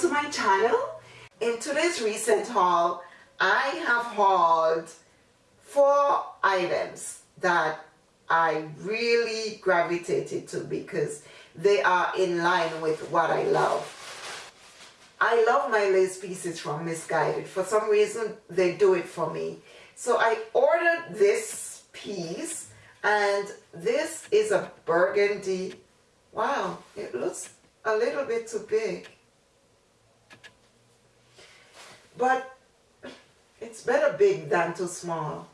to my channel. In today's recent haul, I have hauled four items that I really gravitated to because they are in line with what I love. I love my lace pieces from Missguided. For some reason, they do it for me. So I ordered this piece and this is a burgundy. Wow, it looks a little bit too big. But it's better big than too small.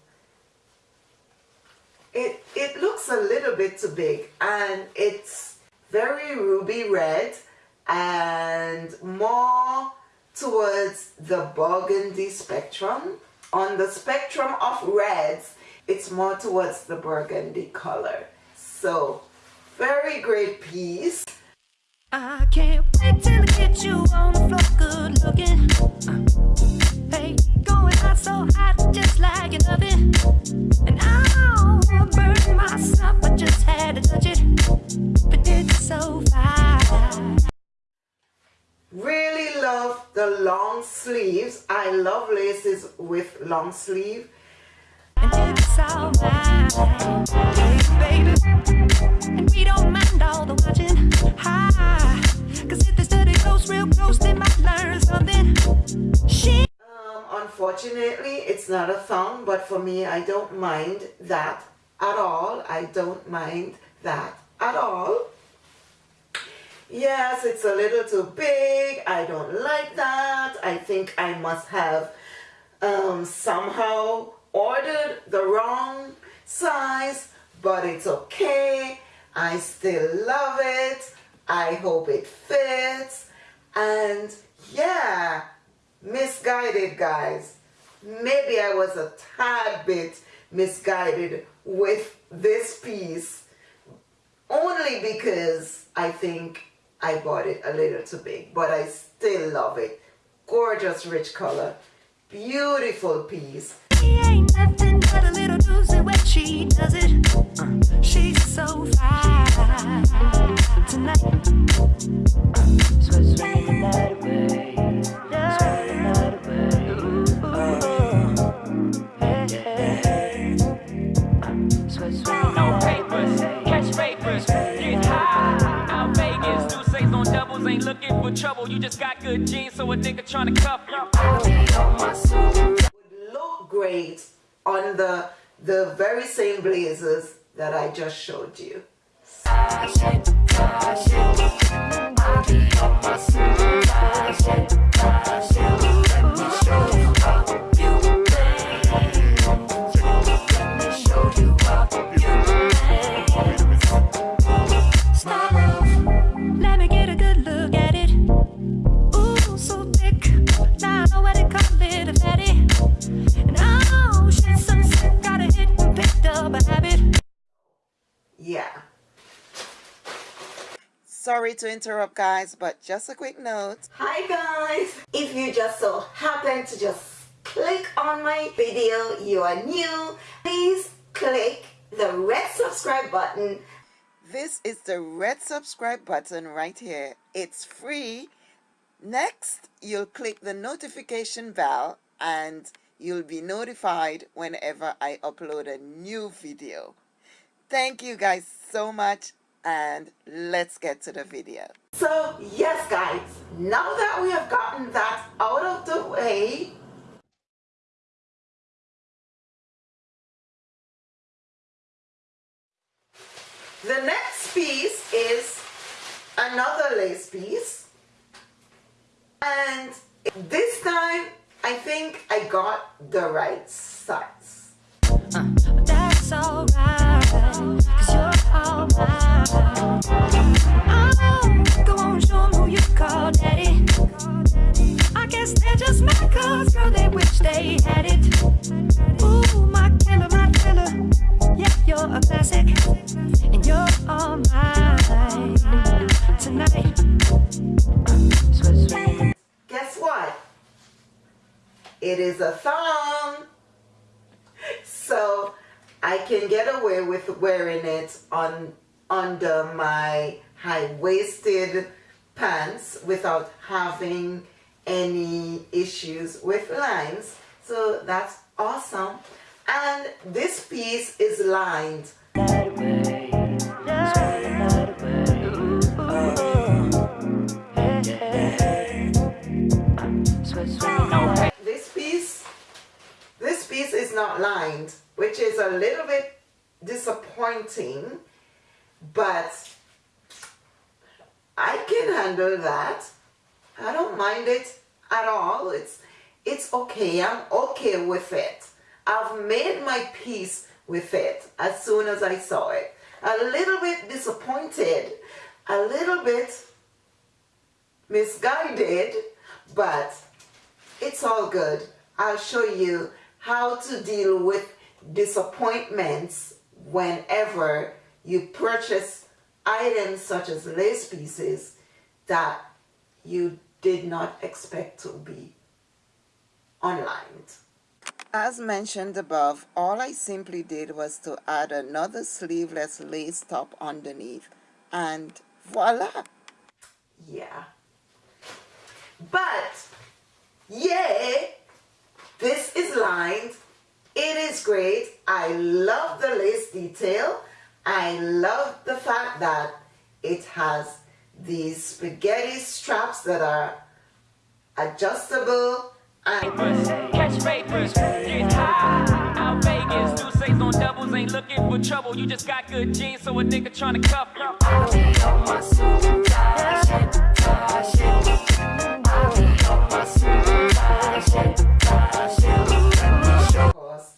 It, it looks a little bit too big and it's very ruby red and more towards the burgundy spectrum. On the spectrum of reds, it's more towards the burgundy color. So, very great piece. I can't wait till I get you on the floor good looking. Uh, hey, going out so hot just like an oven. And burn myself, I just had to touch it. But it's so fine. Really love the long sleeves. I love laces with long sleeve. And it's baby. And we don't mind all the it's not a thong, but for me, I don't mind that at all. I don't mind that at all. Yes, it's a little too big. I don't like that. I think I must have um, somehow ordered the wrong size, but it's okay. I still love it. I hope it fits. And yeah, misguided guys. Maybe I was a tad bit misguided with this piece only because I think I bought it a little too big, but I still love it. Gorgeous rich color. Beautiful piece. she does it. Uh, she's so fine tonight. No trying to cuff you. Would look great on the the very same blazers that I just showed you. sorry to interrupt guys but just a quick note. Hi guys. If you just so happen to just click on my video you are new please click the red subscribe button. This is the red subscribe button right here. It's free. Next you'll click the notification bell and you'll be notified whenever I upload a new video. Thank you guys so much and let's get to the video. So yes guys, now that we have gotten that out of the way, the next piece is another lace piece and this time I think I got the right size. Uh, that's alright, It is a thong. So I can get away with wearing it on under my high-waisted pants without having any issues with lines. So that's awesome. And this piece is lined. This piece this piece is not lined which is a little bit disappointing but I can handle that. I don't mind it at all. It's it's okay. I'm okay with it. I've made my peace with it as soon as I saw it. A little bit disappointed a little bit misguided but it's all good. I'll show you how to deal with disappointments whenever you purchase items such as lace pieces that you did not expect to be unlined. As mentioned above, all I simply did was to add another sleeveless lace top underneath and voila! Yeah. But, yeah, this is lined. It is great. I love the lace detail. I love the fact that it has these spaghetti straps that are adjustable and catch papers, get high. Out Vegas, do say on doubles, ain't looking for trouble. You just got good genes, so a nigga trying to cuff you.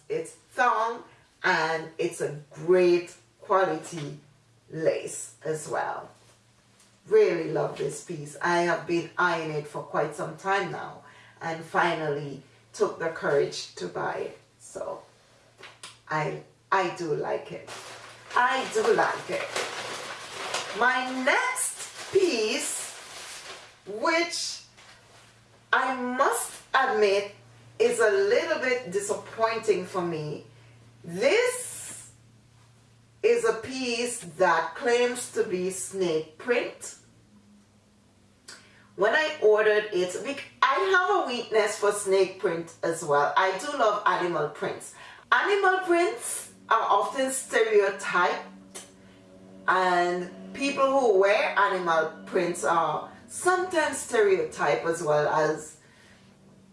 It's thong and it's a great quality lace as well. Really love this piece. I have been eyeing it for quite some time now and finally took the courage to buy it. So I, I do like it. I do like it. My next piece, which I must admit is a little bit disappointing for me. This is a piece that claims to be snake print. When I ordered it, I have a weakness for snake print as well. I do love animal prints. Animal prints are often stereotyped and people who wear animal prints are sometimes stereotyped as well as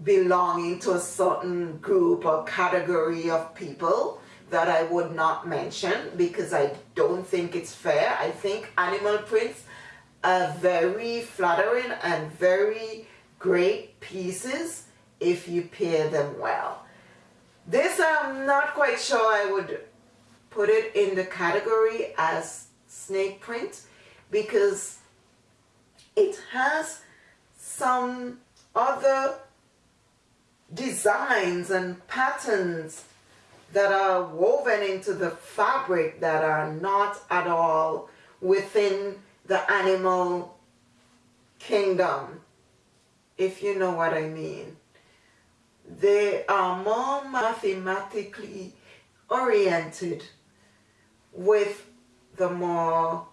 belonging to a certain group or category of people that I would not mention because I don't think it's fair. I think animal prints are very flattering and very great pieces if you pair them well. This I'm not quite sure I would put it in the category as snake print because it has some other designs and patterns that are woven into the fabric that are not at all within the animal kingdom, if you know what I mean. They are more mathematically oriented with the more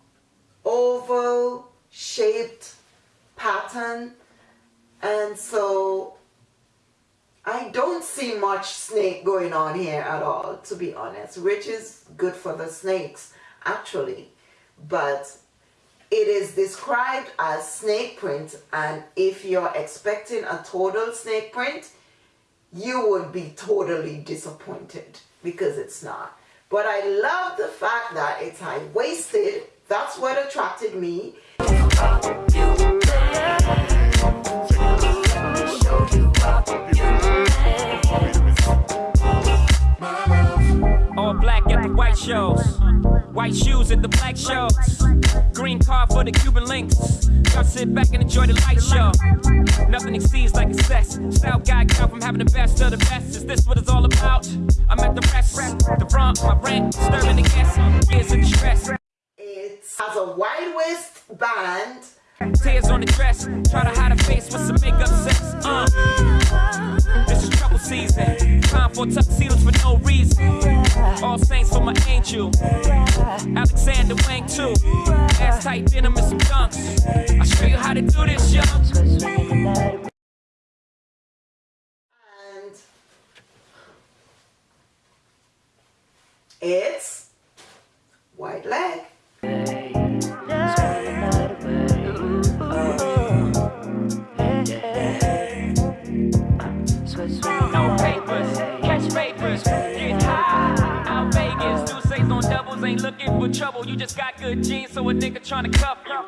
oval shaped pattern and so I don't see much snake going on here at all, to be honest, which is good for the snakes, actually. But it is described as snake print, and if you're expecting a total snake print, you would be totally disappointed because it's not. But I love the fact that it's high-waisted. That's what attracted me. white shows. White shoes at the black shows. Green car for the Cuban links. Y'all sit back and enjoy the light show. Nothing exceeds like excess. Style guy count from having the best of the best. Is this what it's all about? I'm at the rest. The front, my rent, stirring the gas. Years of distress. It has a wide waist band. Tears on the dress. Try to hide a face with some makeup sex. Uh. Season. Time for tuxedos for no reason. All saints for my angel. Alexander Wang too. Ass tight denim and some dunks. I'll show you how to do this, young. And it's white leg. Just got good genes, so a nigga tryna cuff you.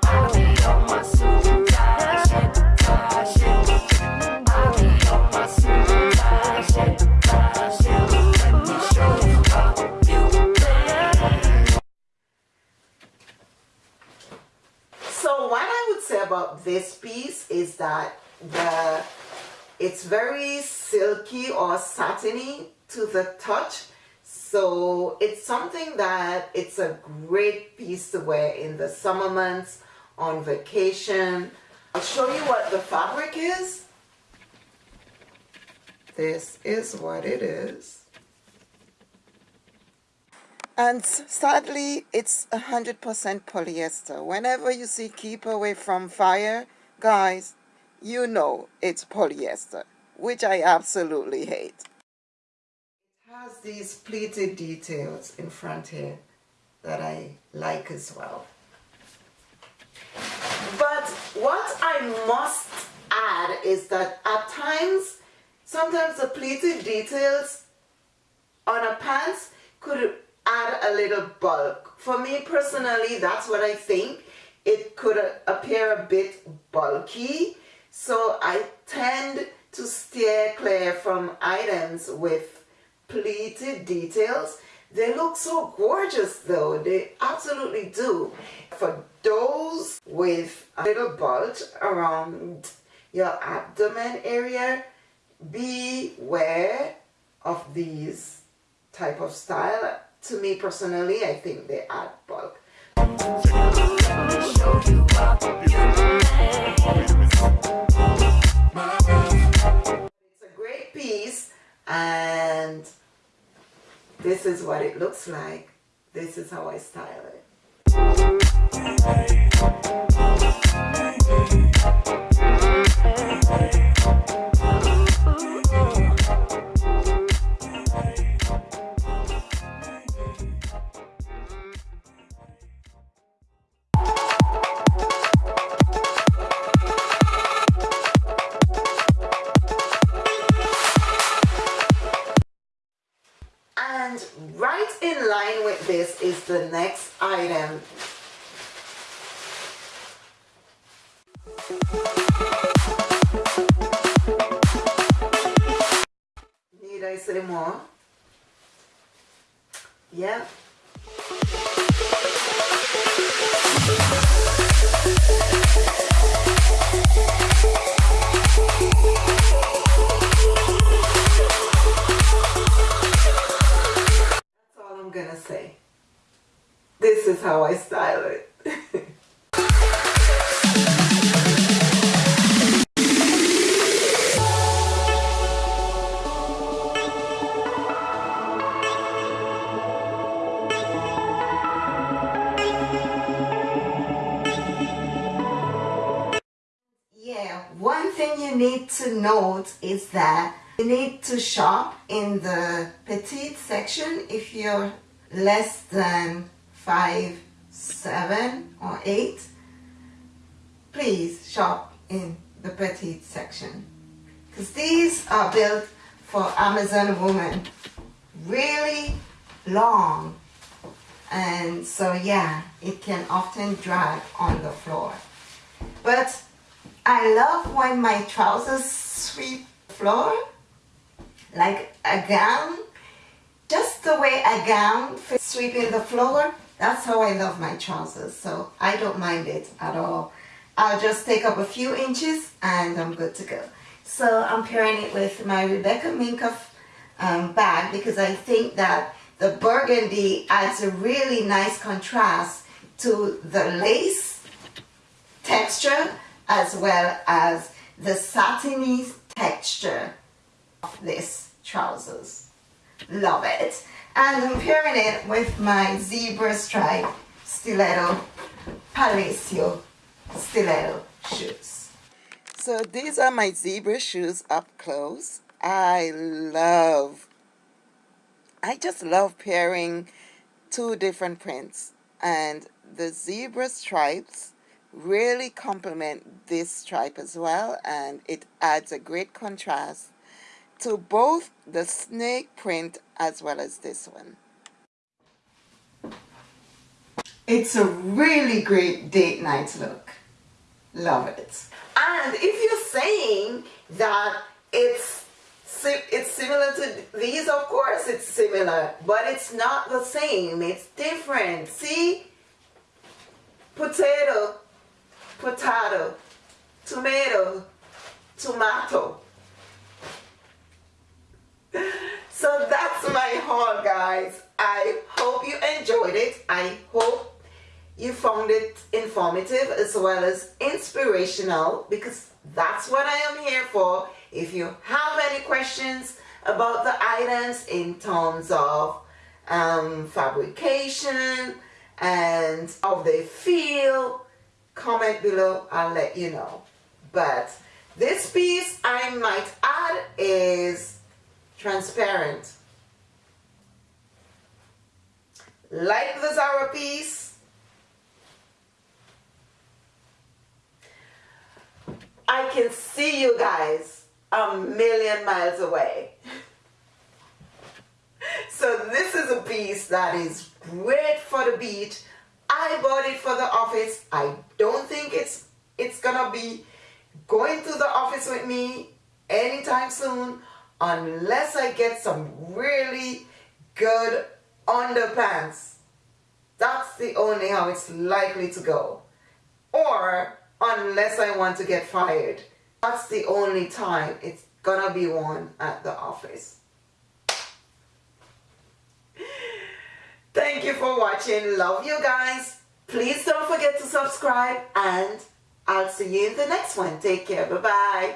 So what I would say about this piece is that the it's very silky or satiny to the touch. So it's something that it's a great piece to wear in the summer months, on vacation. I'll show you what the fabric is. This is what it is. And sadly, it's 100% polyester. Whenever you see keep away from fire, guys, you know it's polyester, which I absolutely hate. Has these pleated details in front here that I like as well. But what I must add is that at times, sometimes the pleated details on a pants could add a little bulk. For me personally, that's what I think. It could appear a bit bulky, so I tend to steer clear from items with pleated details. They look so gorgeous though, they absolutely do. For those with a little bulge around your abdomen area, beware of these type of style. To me personally, I think they add bulk. It's a great piece and this is what it looks like. This is how I style it. Say more? Yeah. That's all I'm gonna say. This is how I style it. to note is that you need to shop in the petite section if you're less than five, seven or eight. Please shop in the petite section. Because these are built for Amazon women. Really long. And so yeah it can often drag on the floor. But I love when my trousers sweep floor like a gown. Just the way a gown sweeping the floor, that's how I love my trousers. So I don't mind it at all. I'll just take up a few inches and I'm good to go. So I'm pairing it with my Rebecca Minkoff um, bag because I think that the burgundy adds a really nice contrast to the lace texture as well as the satiny texture of this trousers. Love it. And I'm pairing it with my zebra stripe stiletto Palacio stiletto shoes. So these are my zebra shoes up close. I love, I just love pairing two different prints and the zebra stripes really complement this stripe as well and it adds a great contrast to both the snake print as well as this one. It's a really great date night look. Love it. And if you're saying that it's it's similar to these, of course it's similar, but it's not the same. It's different. See? Potato, potato, tomato, tomato. So that's my haul, guys. I hope you enjoyed it. I hope you found it informative as well as inspirational because that's what I am here for. If you have any questions about the items in terms of um, fabrication and how they feel, comment below, I'll let you know. But this piece I might add is transparent. Like the Zara piece, I can see you guys a million miles away. so this is a piece that is great for the beach. I bought it for the office. I don't think it's it's gonna be going to the office with me anytime soon unless I get some really good underpants. That's the only how it's likely to go. Or unless I want to get fired. That's the only time it's gonna be worn at the office. Thank you for watching. Love you guys. Please don't forget to subscribe and I'll see you in the next one. Take care. Bye-bye.